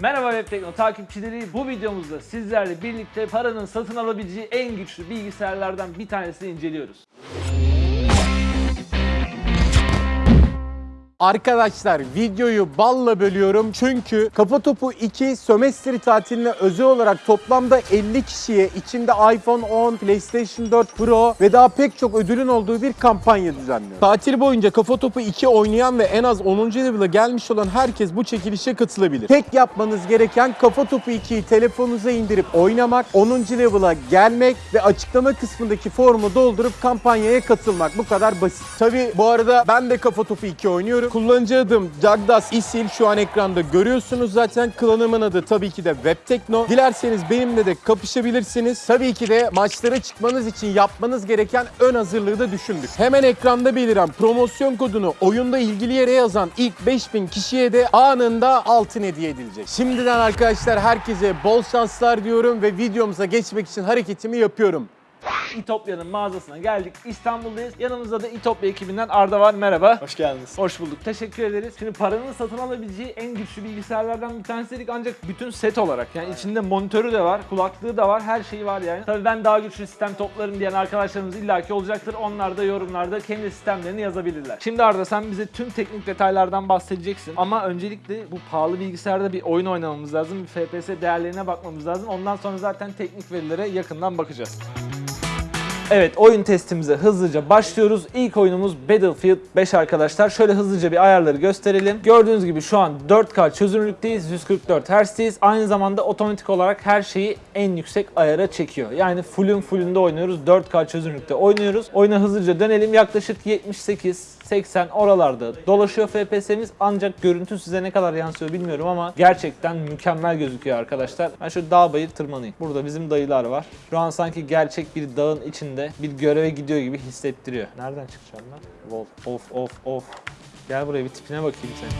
Merhaba Web Tekno takipçileri. Bu videomuzda sizlerle birlikte paranın satın alabileceği en güçlü bilgisayarlardan bir tanesini inceliyoruz. Arkadaşlar videoyu balla bölüyorum çünkü Kafa Topu 2 sömestri tatiline özel olarak toplamda 50 kişiye içinde iPhone 10, PlayStation 4 Pro ve daha pek çok ödülün olduğu bir kampanya düzenliyor. Tatil boyunca Kafa Topu 2 oynayan ve en az 10. level'a gelmiş olan herkes bu çekilişe katılabilir. Tek yapmanız gereken Kafa Topu 2'yi telefonunuza indirip oynamak, 10. level'a gelmek ve açıklama kısmındaki formu doldurup kampanyaya katılmak. Bu kadar basit. Tabi bu arada ben de Kafa Topu 2 oynuyorum. Kullanıcı adım Cagdas İsil şu an ekranda görüyorsunuz zaten. Klanımın adı tabii ki de Webtekno. Dilerseniz benimle de kapışabilirsiniz. Tabii ki de maçlara çıkmanız için yapmanız gereken ön hazırlığı da düşündük. Hemen ekranda beliren promosyon kodunu oyunda ilgili yere yazan ilk 5000 kişiye de anında altın hediye edilecek. Şimdiden arkadaşlar herkese bol şanslar diyorum ve videomuza geçmek için hareketimi yapıyorum. İtopya'nın mağazasına geldik. İstanbul'dayız. Yanımızda da İtopya ekibinden Arda var. Merhaba. Hoş geldiniz. Hoş bulduk. Teşekkür ederiz. Şimdi paranın satın alabileceği en güçlü bilgisayarlardan bir tanesi dedik ancak bütün set olarak yani içinde monitörü de var, kulaklığı da var, her şeyi var yani. Tabii ben daha güçlü sistem toplarım diyen arkadaşlarımız illaki olacaktır. Onlar da yorumlarda kendi sistemlerini yazabilirler. Şimdi Arda sen bize tüm teknik detaylardan bahsedeceksin. Ama öncelikle bu pahalı bilgisayarda bir oyun oynamamız lazım. Bir FPS değerlerine bakmamız lazım. Ondan sonra zaten teknik verilere yakından bakacağız. Evet oyun testimize hızlıca başlıyoruz. İlk oyunumuz Battlefield 5 arkadaşlar. Şöyle hızlıca bir ayarları gösterelim. Gördüğünüz gibi şu an 4K çözünürlükteyiz. 144 Hz'deyiz. Aynı zamanda otomatik olarak her şeyi en yüksek ayara çekiyor. Yani fullün fullünde oynuyoruz. 4K çözünürlükte oynuyoruz. Oyuna hızlıca dönelim. Yaklaşık 78 80 oralarda dolaşıyor FPS'miz ancak görüntü size ne kadar yansıyor bilmiyorum ama gerçekten mükemmel gözüküyor arkadaşlar. Ben şöyle dağ bayır tırmanayım. Burada bizim dayılar var. Şu an sanki gerçek bir dağın içinde bir göreve gidiyor gibi hissettiriyor. Nereden çıkacağım ben? Wolf, of of of. Gel buraya bir tipine bakayım senin.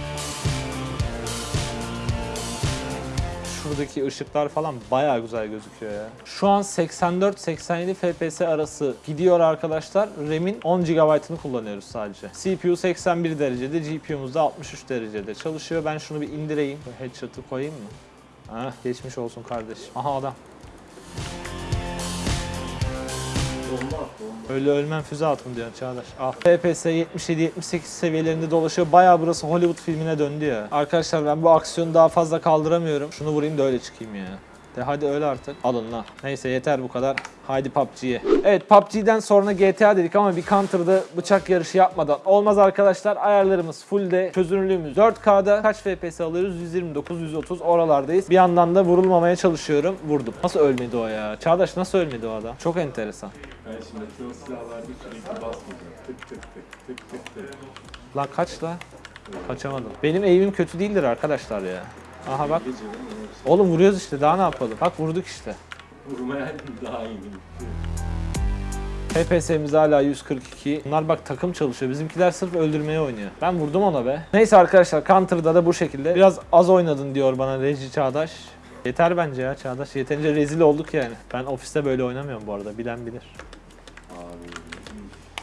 Şuradaki ışıklar falan bayağı güzel gözüküyor ya. Şu an 84-87 FPS arası gidiyor arkadaşlar. RAM'in 10 GB'ını kullanıyoruz sadece. CPU 81 derecede, GPU'muz da 63 derecede çalışıyor. Ben şunu bir indireyim. Headshot'ı koyayım mı? Ah geçmiş olsun kardeşim. Aha adam. Öyle ölmem füze atın diyor Çağdaş. Al. FPS 77-78 seviyelerinde dolaşıyor. Bayağı burası Hollywood filmine döndü ya. Arkadaşlar ben bu aksiyonu daha fazla kaldıramıyorum. Şunu vurayım da öyle çıkayım ya. De hadi öyle artık. Alın lan. Neyse yeter bu kadar. Haydi PUBG'ye. Evet PUBG'den sonra GTA dedik ama bir Counter'da bıçak yarışı yapmadan olmaz arkadaşlar. Ayarlarımız fullde. Çözünürlüğümüz 4K'da. Kaç FPS alıyoruz? 129, 130 oralardayız. Bir yandan da vurulmamaya çalışıyorum. Vurdum. Nasıl ölmedi o ya? Çağdaş nasıl ölmedi o adam? Çok enteresan. Ben şimdi o silahlarda sürekli basmayacağım. Tık tık tık tık tık tık. Lan kaç la? Kaçamadım. Benim eğimim kötü değildir arkadaşlar ya. Aha bak. Oğlum vuruyoruz işte daha ne yapalım? Bak vurduk işte. vurmaya daha iyi FPS'miz hala 142. Bunlar bak takım çalışıyor. Bizimkiler sırf öldürmeye oynuyor. Ben vurdum ona be. Neyse arkadaşlar Counter'da da bu şekilde. Biraz az oynadın diyor bana Reji Çağdaş. Yeter bence ya Çağdaş. Yeterince rezil olduk yani. Ben ofiste böyle oynamıyorum bu arada. Bilen bilir. Abi.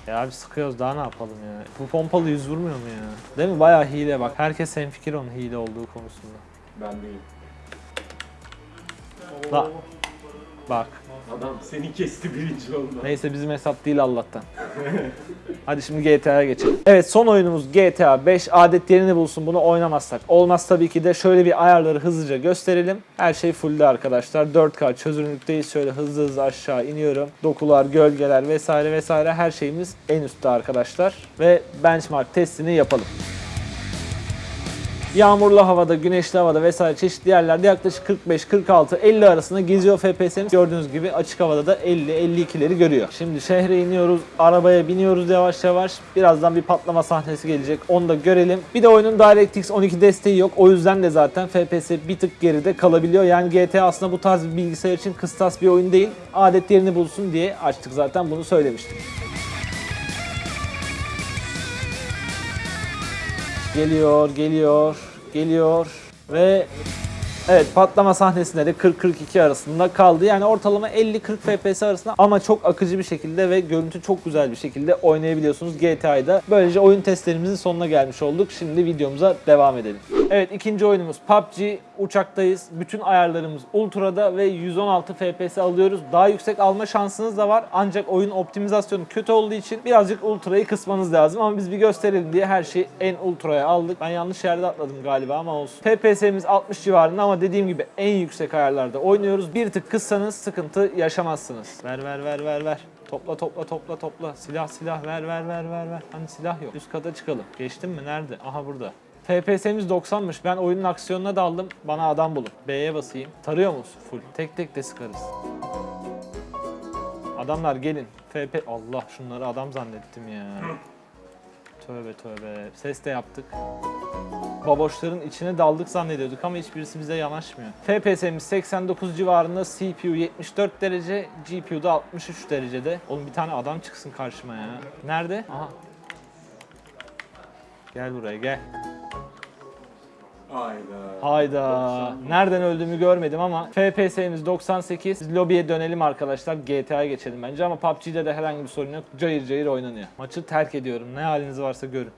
Ya abi sıkıyoruz daha ne yapalım ya. Bu pompalı yüz vurmuyor mu ya? Değil mi? Bayağı hile bak. Herkes hemfikir onun hile olduğu konusunda. Ben değilim. La. Bak. Adam seni kesti birinci oldu. Neyse bizim hesap değil Allah'tan. Hadi şimdi GTA'ya geçelim. Evet son oyunumuz GTA 5. Adet yerini bulsun bunu oynamazsak. Olmaz tabii ki de şöyle bir ayarları hızlıca gösterelim. Her şey fullde arkadaşlar. 4K çözünürlükteyiz. Şöyle hızlı hızlı aşağı iniyorum. Dokular, gölgeler vesaire vesaire her şeyimiz en üstte arkadaşlar. Ve benchmark testini yapalım. Yağmurlu havada, güneşli havada vesaire çeşitli yerlerde yaklaşık 45, 46, 50 arasında geziyor FPS'imiz. Gördüğünüz gibi açık havada da 50, 52'leri görüyor. Şimdi şehre iniyoruz, arabaya biniyoruz yavaş yavaş. Birazdan bir patlama sahnesi gelecek. Onu da görelim. Bir de oyunun DirectX 12 desteği yok. O yüzden de zaten FPS bir tık geride kalabiliyor. Yani GTA aslında bu tarz bir bilgisayar için kıstas bir oyun değil. Adet yerini bulsun diye açtık zaten bunu söylemiştik. Geliyor, geliyor, geliyor ve evet patlama sahnesinde de 40-42 arasında kaldı. Yani ortalama 50-40 FPS arasında ama çok akıcı bir şekilde ve görüntü çok güzel bir şekilde oynayabiliyorsunuz GTA'da. Böylece oyun testlerimizin sonuna gelmiş olduk. Şimdi videomuza devam edelim. Evet ikinci oyunumuz PUBG. Uçaktayız. Bütün ayarlarımız Ultra'da ve 116 FPS alıyoruz. Daha yüksek alma şansınız da var. Ancak oyun optimizasyonu kötü olduğu için birazcık Ultra'yı kısmanız lazım. Ama biz bir gösterelim diye her şeyi en Ultra'ya aldık. Ben yanlış yerde atladım galiba ama olsun. FPS'miz 60 civarında ama dediğim gibi en yüksek ayarlarda oynuyoruz. Bir tık kıssanız sıkıntı yaşamazsınız. Ver ver ver ver ver. Topla topla topla topla. Silah silah ver ver ver ver ver. Hani silah yok. Üst kata çıkalım. Geçtim mi? Nerede? Aha burada. FPS'miz 90'mış. Ben oyunun aksiyonuna daldım. Bana adam bulun. B'ye basayım. Tarıyor musun? Full. Tek tek de sıkarız. Adamlar gelin. FP... Allah şunları adam zannettim ya. Tövbe tövbe. Ses de yaptık. Baboşların içine daldık zannediyorduk ama hiçbirisi bize yanaşmıyor. FPS'miz 89 civarında, CPU 74 derece, GPU da 63 derecede. Oğlum bir tane adam çıksın karşıma ya. Nerede? Aha. Gel buraya gel. Hayda. Hayda. Nereden öldüğümü görmedim ama FPS'miz 98. Biz lobiye dönelim arkadaşlar. GTA'ya geçelim bence ama PUBG'de de herhangi bir sorun yok. Cayır cayır oynanıyor. Maçı terk ediyorum. Ne haliniz varsa görün.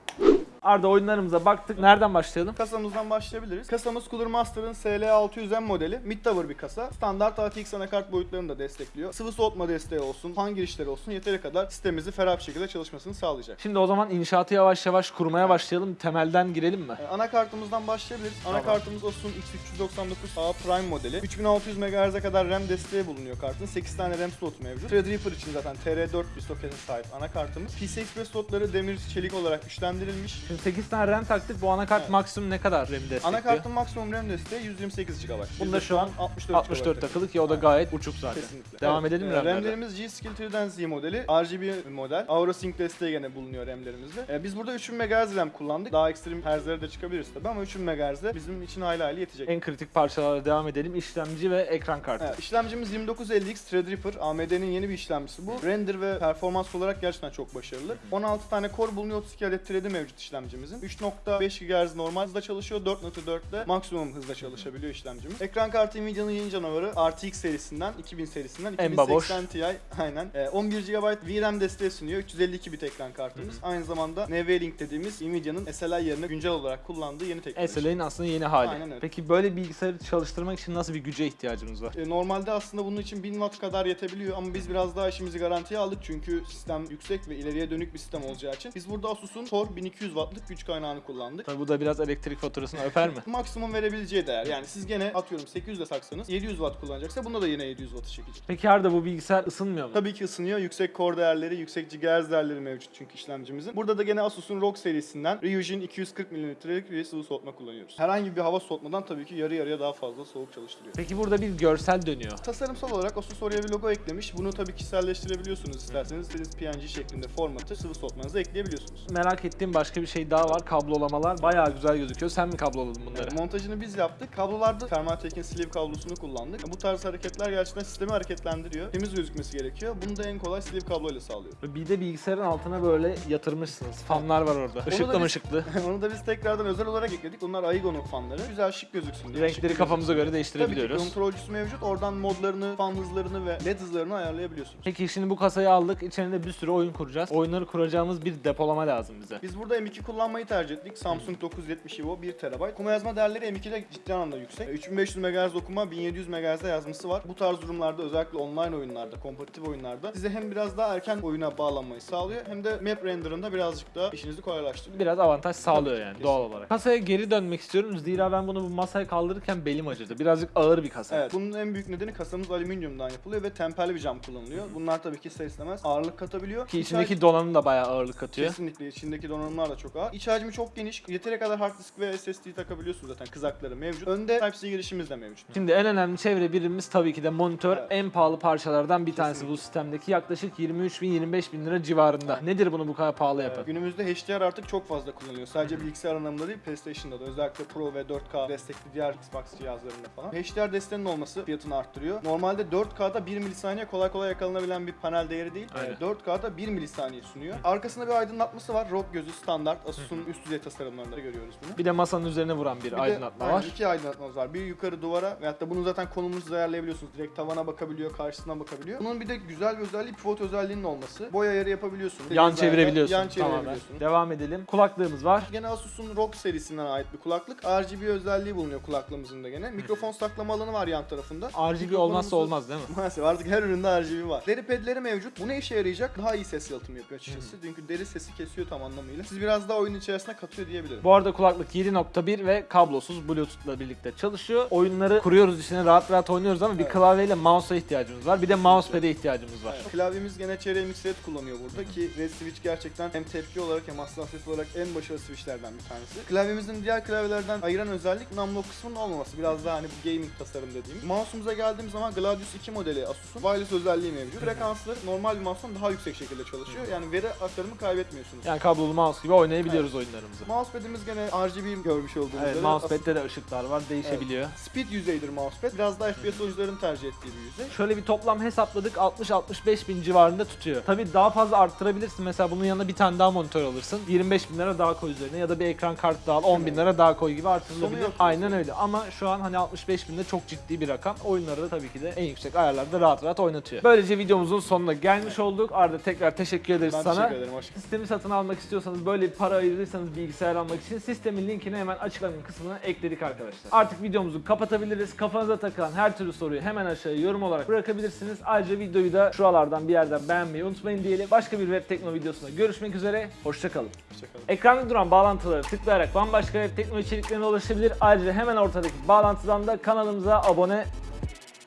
Arda oyunlarımıza baktık. Nereden başlayalım? Kasamızdan başlayabiliriz. Kasamız Cooler Master'ın SL600M modeli. Mid tower bir kasa. Standart ATX anakart boyutlarını da destekliyor. Sıvı soğutma desteği olsun, fan girişleri olsun yeteri kadar sistemimizi ferah bir şekilde çalışmasını sağlayacak. Şimdi o zaman inşaatı yavaş yavaş kurmaya başlayalım. Temelden girelim mi? Ee, Anakartımızdan başlayabiliriz. Anakartımız Asus'un X399A Prime modeli. 3600 MHz'e kadar RAM desteği bulunuyor kartın. 8 tane RAM slotu mevcut. Threadripper için zaten TR4 bir sokete sahip anakartımız. PCI Express slotları demir çelik olarak güçlendirilmiş. Şimdi 8 tane RAM taktık. Bu anakart Evet. maksimum ne kadar RAM destekliyor? Anakartın maksimum RAM desteği 128 GB. Bunda şu an 64, 64 takılı ki o da gayet uçuk zaten. Kesinlikle. Devam Evet, edelim mi e, RAM'lerden? RAM'lerimiz G-Skill 3'den Z modeli. RGB model. AuraSync desteği gene bulunuyor RAM'lerimizde. E, biz burada 3000 MHz RAM kullandık. Daha ekstrem herzlere de çıkabiliriz tabii ama 3000 MHz de bizim için hayli hayli yetecek. En kritik parçalara devam edelim. İşlemci ve ekran kartı. Evet, işlemcimiz 2950X Threadripper. AMD'nin yeni bir işlemcisi bu. Render ve performans olarak gerçekten çok başarılı. 16 tane core bulunuyor, 32 adet thread'i mevcut işlemcimizin. 3.5 GHz normal hızda çalışıyor, 4.4'de maksimum hızda çalışabiliyor işlemcimiz. Ekran kartı Nvidia'nın yeni canavarı RTX serisinden, 2000 serisinden, En baboş. 2080 Ti aynen. Ee, 11 GB VRAM desteği sunuyor, 352 bit ekran kartımız. Aynı zamanda NVLink dediğimiz Nvidia'nın SLI yerine güncel olarak kullandığı yeni teknoloji. SLA'nin aslında yeni hali. Aynen öyle. Peki böyle bilgisayarı çalıştırmak için nasıl bir güce ihtiyacımız var? E, Normalde aslında bunun için 1000 watt kadar yetebiliyor ama biz biraz daha işimizi garantiye aldık çünkü sistem yüksek ve ileriye dönük bir sistem olacağı için. Biz burada Asus'un Tor 1200 wattlık güç kaynağını kullandık. Tabii bu da biraz elektrik faturasını öper mi? Maksimum verebileceği değer. Yani siz gene atıyorum 800 de saksanız 700 watt kullanacaksa bunda da yine 700 wattı çekecek. Peki Arda bu bilgisayar ısınmıyor mu? Tabii ki ısınıyor. Yüksek core değerleri, yüksek gigahertz değerleri mevcut çünkü işlemcimizin. Burada da gene Asus'un ROG serisinden Ryujin 240 mm'lik bir sıvı soğutma kullanıyoruz. Herhangi bir hava soğutmadan tabii ki yarı yarıya daha fazla soğuk çalıştırıyor. Peki burada bir görsel dönüyor. Tasarımsal olarak Asus oraya bir logo eklemiş. Bunu tabii kişiselleştirebiliyorsunuz isterseniz. İstediğiniz PNG şeklinde formatı sıvı soğutmanıza ekleyebiliyorsunuz. Merak ettiğim başka bir şey daha var. Kablolamalar bayağı güzel gözüküyor. Sen mi kabloladın bunları? Montajını biz yaptık. Kablolarda Thermaltake'in sleeve kablosunu kullandık. Bu tarz hareketler gerçekten sistemi hareketlendiriyor. Temiz gözükmesi gerekiyor. Bunu da en kolay sleeve kabloyla sağlıyor. Bir de bilgisayarın altına böyle yatırmışsınız. Fanlar var orada. da Işıklı ışıklı? Onu da biz tekrardan özel olarak ekledik. Bunlar Aigo'nun fanları. Güzel şık gözüksün diye. Renkleri şık kafamıza göre Tabii ki değiştirebiliyoruz. kontrolcüsü mevcut. Oradan modlarını, fan hızlarını ve led hızlarını ayarlayabiliyorsunuz. Peki şimdi bu kasayı aldık. İçerinde bir sürü oyun kuracağız. Oyunları kuracağımız bir depolama lazım bize. Biz burada M2 kullanmayı tercih ettik. Samsung 970 Evo 1 TB. Okuma yazma değerleri M2'de ciddi anlamda yüksek. 3500 MHz okuma, 1700 MHz yazması var. Bu tarz durumlarda özellikle online oyunlarda, kompetitif oyunlarda size hem biraz daha erken oyuna bağlanmayı sağlıyor hem de map renderında birazcık daha işinizi kolaylaştırıyor. Biraz avantaj sağlıyor yani kesinlikle. doğal olarak. Kasaya geri dönmek istiyorum. Zira ben bunu bu masaya kaldırırken belim acıdı. Birazcık ağır bir kasa. Evet, bunun en büyük nedeni kasamız alüminyumdan yapılıyor ve temperli bir cam kullanılıyor. Bunlar tabii ki ister istemez ağırlık katabiliyor. Ki İç içindeki donanım da bayağı ağırlık katıyor. Kesinlikle içindeki donanımlar da çok ağır. İç hacmi çok geniş. Yeteri kadar hard disk ve SSD takabiliyorsunuz zaten kızakları mevcut. Önde Type-C girişimiz de mevcut. Şimdi en önemli çevre birimimiz tabii ki de monitör. Evet. En pahalı parçalardan bir tanesi Kesinlikle. bu sistemdeki. Yaklaşık 23 bin 25 bin lira civarında. Nedir bunu bu kadar pahalı yapan? Ee, Günümüzde HDR artık çok fazla kullanılıyor. Sadece bilgisayar anlamında değil, PlayStation'da da özellikle Pro ve 4K destekli diğer Xbox cihazlarında falan. HDR desteğinin olması fiyatını arttırıyor. Normalde 4K'da 1 milisaniye kolay kolay yakalanabilen bir panel değeri değil. Aynen. Ee, 4K'da 1 milisaniye sunuyor. Arkasında bir aydınlatması var. ROG gözü standart Asus'un üst düzey tasarımlarında görüyoruz bunu. Bir de masanın üzerine vuran bir, Bir de- aydınlatma aynen, var. iki aydınlatmamız var. Bir yukarı duvara veyahut da bunu zaten konumunuzu ayarlayabiliyorsunuz. Direkt tavana bakabiliyor, karşısına bakabiliyor. Bunun bir de güzel bir özelliği pivot özelliğinin olması. Boy ayarı yapabiliyorsunuz. Yan Dediğiniz çevirebiliyorsun. Yan Tamamen. çevirebiliyorsunuz. Devam edelim. Kulaklığımız var. Gene Asus'un ROG serisinden ait bir kulaklık. RGB özelliği bulunuyor kulaklığımızın da gene. Mikrofon saklama alanı var yan tarafında. RGB olmazsa olmaz değil mi? Maalesef artık her üründe RGB var. Deri pedleri mevcut. Bu ne işe yarayacak? Daha iyi ses yalıtımı yapıyor açıkçası. Çünkü deri sesi kesiyor tam anlamıyla. Siz biraz daha oyun içerisine katıyor diyebilirim. Bu arada kulaklık 7.1 ve kablosuz Bluetooth'la birlikte çalışıyor. Oyunları kuruyoruz içine rahat rahat oynuyoruz ama bir Evet. klavyeyle mouse'a ihtiyacımız var. Bir de mousepad'e ihtiyacımız var. Evet. Klavyemiz gene CRMX Red kullanıyor burada ki Red Switch gerçekten hem tepki olarak hem hassasiyet olarak en başarılı switchlerden bir tanesi. Klavyemizin diğer klavyelerden ayıran özellik namlu kısmının olmaması. Biraz daha hani bu gaming tasarım dediğimiz. Mouse'umuza geldiğimiz zaman Gladius 2 modeli Asus'un wireless özelliği mevcut. Frekansları normal bir mouse'dan daha yüksek şekilde çalışıyor. Yani veri aktarımı kaybetmiyorsunuz. Yani kablolu mouse gibi oynayabiliyoruz oyunlarımızı. Mousepad'imiz gene RGB görmüş olduğunuz Evet, üzere. mousepad'de de ışıklar var, değişebiliyor. Speed yüzeydir mousepad. Biraz daha FPS oyuncuların tercih ettiği bir yüzey. Şöyle bir toplam hesapladık 60-65 bin civarında tutuyor. Tabii daha fazla arttırabilirsin. Mesela bunun yanına bir tane daha monitör alırsın. 25 bin lira daha koy üzerine ya da bir ekran kartı daha al 10 bin lira daha koy gibi Sonu artırılabilir. yok. Aynen öyle ama şu an hani 65 bin de çok ciddi bir rakam. Oyunları da tabii ki de en yüksek ayarlarda rahat rahat oynatıyor. Böylece videomuzun sonuna gelmiş olduk. Arda tekrar teşekkür ederiz Ben sana. teşekkür ederim. Hoş Sistemi satın almak istiyorsanız böyle bir para ayırırsanız bilgisayar almak için sistemin linkini hemen açıklama kısmına ekledik arkadaşlar. Artık videomuzu kapatabiliriz. Kafanıza takılan her türlü soruyu hemen aşağıya yorum olarak bırakabilirsiniz. Ayrıca videoyu da şuralardan bir yerden beğenmeyi unutmayın diyelim. Başka bir web tekno videosunda görüşmek üzere. Hoşçakalın. Hoşçakalın. Ekranda duran bağlantıları tıklayarak bambaşka web tekno içeriklerine ulaşabilir. Ayrıca hemen ortadaki bağlantıdan da kanalımıza abone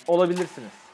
olabilirsiniz.